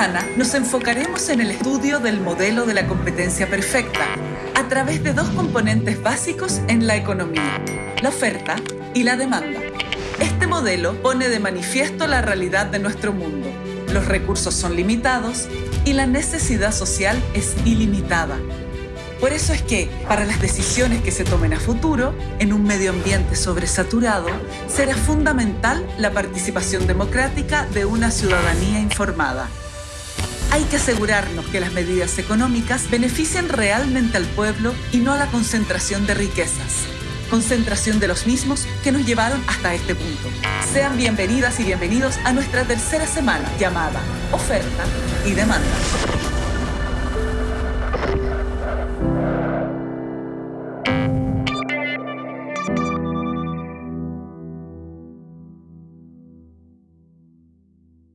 semana nos enfocaremos en el estudio del modelo de la competencia perfecta a través de dos componentes básicos en la economía, la oferta y la demanda. Este modelo pone de manifiesto la realidad de nuestro mundo. Los recursos son limitados y la necesidad social es ilimitada. Por eso es que, para las decisiones que se tomen a futuro, en un medio ambiente sobresaturado, será fundamental la participación democrática de una ciudadanía informada. Hay que asegurarnos que las medidas económicas beneficien realmente al pueblo y no a la concentración de riquezas. Concentración de los mismos que nos llevaron hasta este punto. Sean bienvenidas y bienvenidos a nuestra tercera semana llamada Oferta y Demanda.